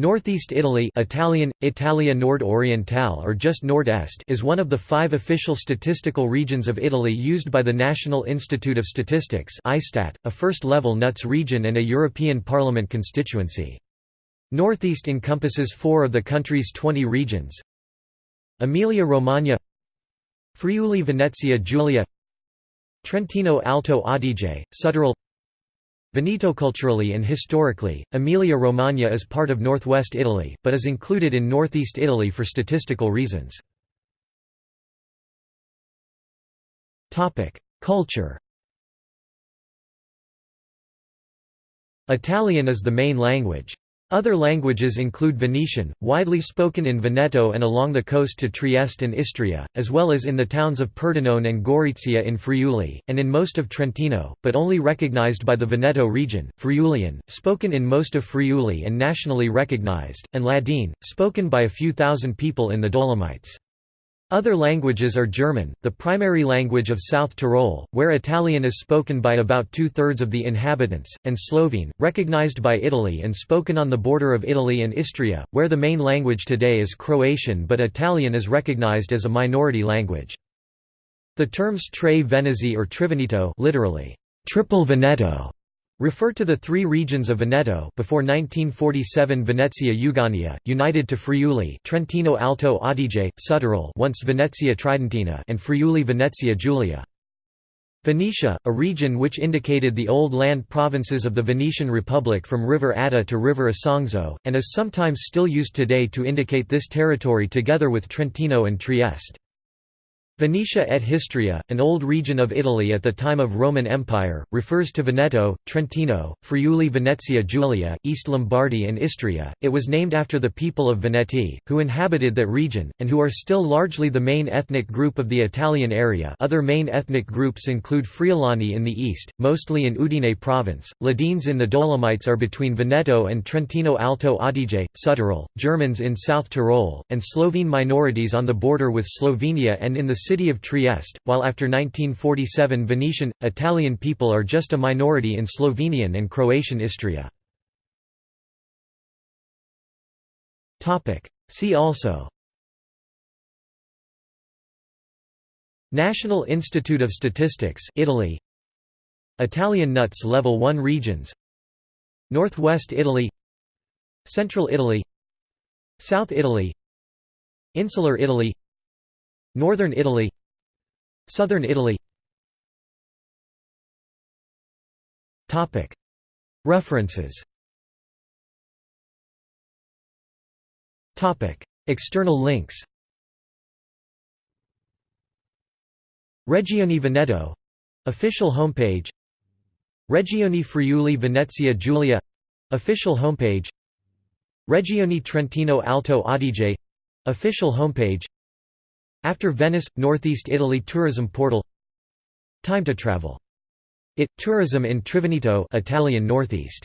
Northeast Italy Italian, Italia Nord or just Nord-Est is one of the five official statistical regions of Italy used by the National Institute of Statistics a first-level NUTS region and a European Parliament constituency. Northeast encompasses four of the country's 20 regions Emilia-Romagna Friuli-Venezia Giulia Trentino Alto Adige, Südtirol Veneto culturally and historically, Emilia-Romagna is part of northwest Italy, but is included in northeast Italy for statistical reasons. Culture Italian is the main language. Other languages include Venetian, widely spoken in Veneto and along the coast to Trieste and Istria, as well as in the towns of Pordenone and Gorizia in Friuli, and in most of Trentino, but only recognized by the Veneto region, Friulian, spoken in most of Friuli and nationally recognized, and Ladine, spoken by a few thousand people in the Dolomites. Other languages are German, the primary language of South Tyrol, where Italian is spoken by about two-thirds of the inhabitants, and Slovene, recognized by Italy and spoken on the border of Italy and Istria, where the main language today is Croatian but Italian is recognized as a minority language. The terms Tre Venezie or Triveneto literally, Triple Veneto refer to the three regions of Veneto before 1947 Venezia Euganea, united to Friuli Trentino Alto Adige, Südtirol once Venezia Tridentina and Friuli Venezia Giulia. Venetia, a region which indicated the old land provinces of the Venetian Republic from River Adda to River Isonzo, and is sometimes still used today to indicate this territory together with Trentino and Trieste. Venetia et Histria, an old region of Italy at the time of Roman Empire, refers to Veneto, Trentino, Friuli Venezia Giulia, East Lombardy and Istria. It was named after the people of Veneti, who inhabited that region, and who are still largely the main ethnic group of the Italian area other main ethnic groups include Friulani in the east, mostly in Udine province, Ladines in the Dolomites are between Veneto and Trentino Alto Adige, Südtirol, Germans in South Tyrol, and Slovene minorities on the border with Slovenia and in the city of Trieste, while after 1947 Venetian, Italian people are just a minority in Slovenian and Croatian Istria. See also National Institute of Statistics Italy Italian nuts level 1 regions Northwest Italy Central Italy South Italy Insular Italy Northern Italy. Southern Italy. References. External links. Regione Veneto — official homepage. Regione Friuli Venezia Giulia — official homepage. Regione Trentino Alto Adige — official homepage after Venice, Northeast Italy tourism portal Time to travel. It tourism in Triveneto, Italian Northeast